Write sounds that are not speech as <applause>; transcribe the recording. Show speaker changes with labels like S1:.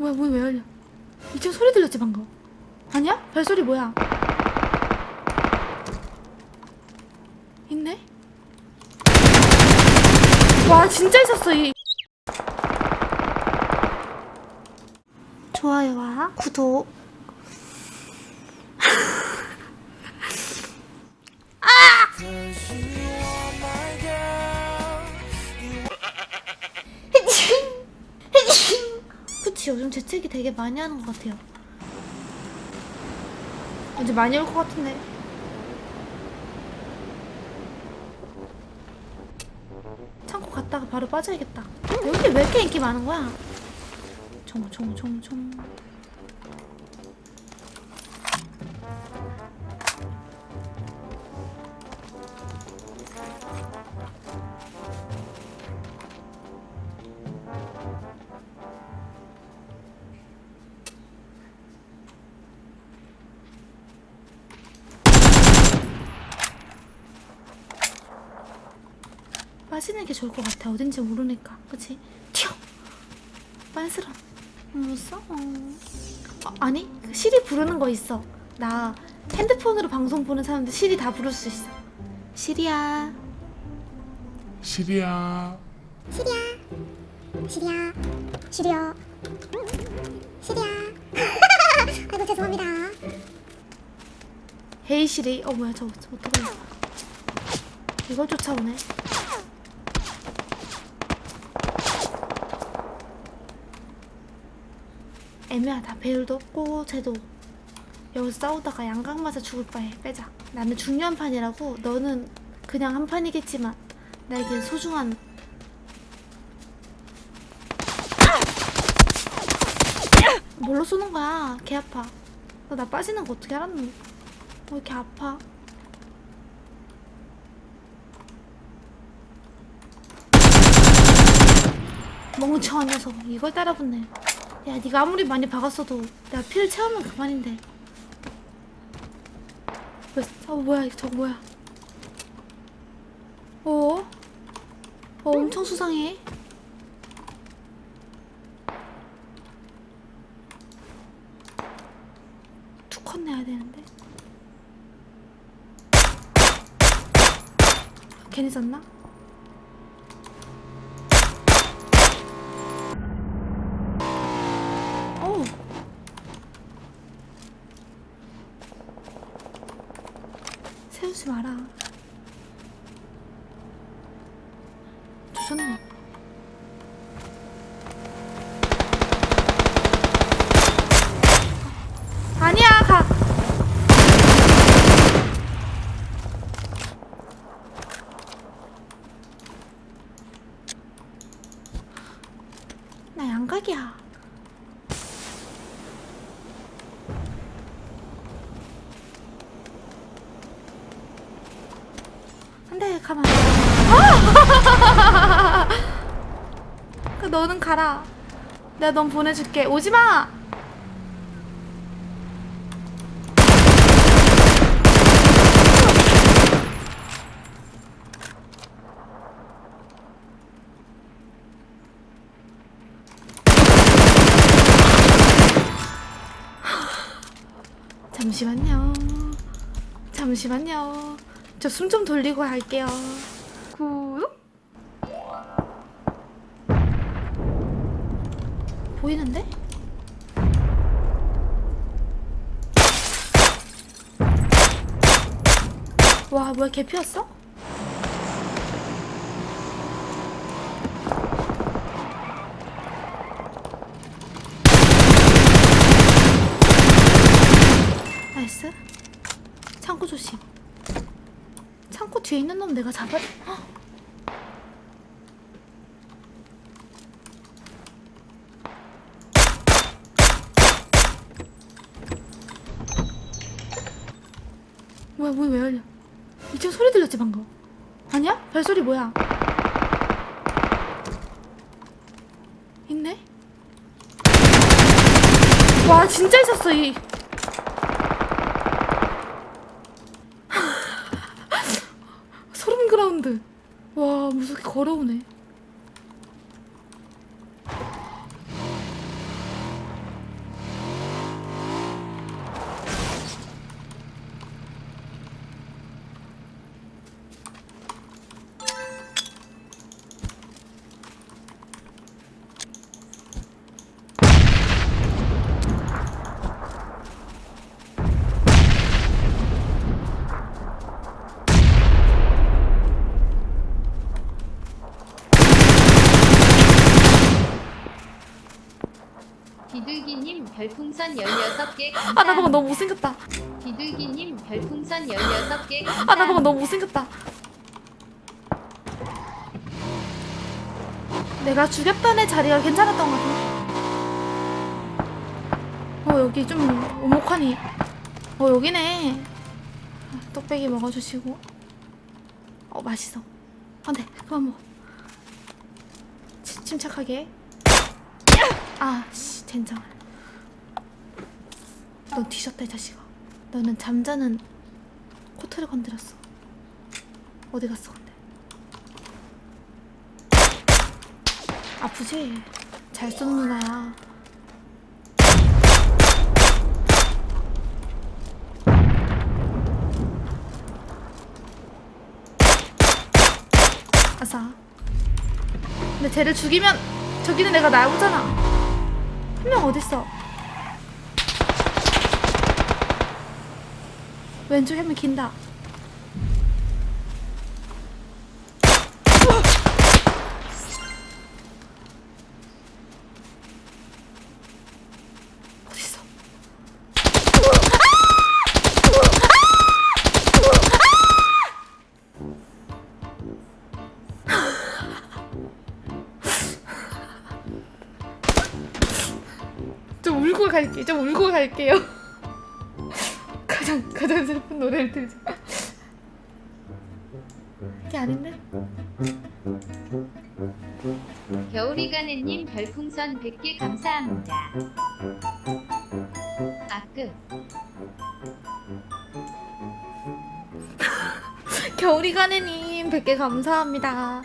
S1: 뭐야 문이 왜 열려? 2층 소리 들렸지 방금? 아니야? 발소리 뭐야? 있네? 와 진짜 있었어 이. 좋아요와 구독 요즘 재채기 되게 많이 하는 것 같아요. 이제 많이 올 것 같은데. 창고 갔다가 바로 빠져야겠다. 여기 왜 이렇게 인기 많은 거야? 총총총총 빠지는 게 좋을 것 같아. 어딘지 모르니까. 그치? 튀어! 빤스러. 무서워. 어, 아니, 그 시리 부르는 거 있어. 나 핸드폰으로 방송 보는 사람들 시리 다 부를 수 있어. 시리야.
S2: 시리야
S3: 시리야 시리야 시리야 시리야 <laughs> 아이고 죄송합니다
S1: 헤이 시리. 어, 뭐야, 저거, 저거 어떡해. 이걸 쫓아오네. 애매하다. 배율도 없고, 쟤도. 여기서 싸우다가 양각 맞아 죽을 바에 빼자. 나는 중요한 판이라고. 너는 그냥 한 판이겠지만, 나에겐 소중한. 뭘로 쏘는 거야? 개 아파. 너 나 빠지는 거 어떻게 알았노? 왜 이렇게 아파? 멍청한 녀석 이걸 따라붙네 야 네가 아무리 많이 박았어도 내가 피를 채우면 그만인데 왜, 어 뭐야 저거 뭐야 어? 어 엄청 수상해 투컷 내야 되는데 괜히 썼나? 어우 세우지 마라. 조졌네 가 나 양각이야 안돼 가만 아! <laughs> 그 너는 가라. 내가 넌 보내줄게. 오지마! <laughs> 잠시만요. 잠시만요 저 숨 좀 돌리고 갈게요 구독 보이는데? 와 뭐야 개 피었어? 나이스 창고 조심 창고 뒤에 있는 놈 내가 잡아 헉! 뭐야 문이 왜 열려 2층 소리 들렸지 방금 아니야? 발소리 뭐야 있네? 와 진짜 있었어 이 그라운드 와 무섭게 걸어오네
S2: 별풍선 16개
S1: 아나 방금. 너무 못생겼다.
S2: 비둘기님 별풍선 16개
S1: 아나 방금. 너무 못생겼다. 내가 죽였던 애 자리가 괜찮았던 것 같은데 어 여기 좀 오목하니. 어 여기네. 떡배기 먹어주시고. 어 맛있어. 안돼 그만 먹어. 치- 침착하게. 아씨 젠장을 넌 뒤졌다 이 자식아. 너는 잠자는 코트를 건드렸어. 어디 갔어 근데? 아프지? 잘쏜 누나야. 아싸. 근데 쟤를 죽이면 저기는 내가 나오잖아. 한 명 어딨어 왼쪽 혐이 긴다. 좀 울고 울고 갈게요 가장 가장 슬픈 노래를 들자 이게 아닌데?
S2: 겨울이가네님 별풍선 100개 감사합니다. 아 끝.
S1: 겨울이 가네님 100개 감사합니다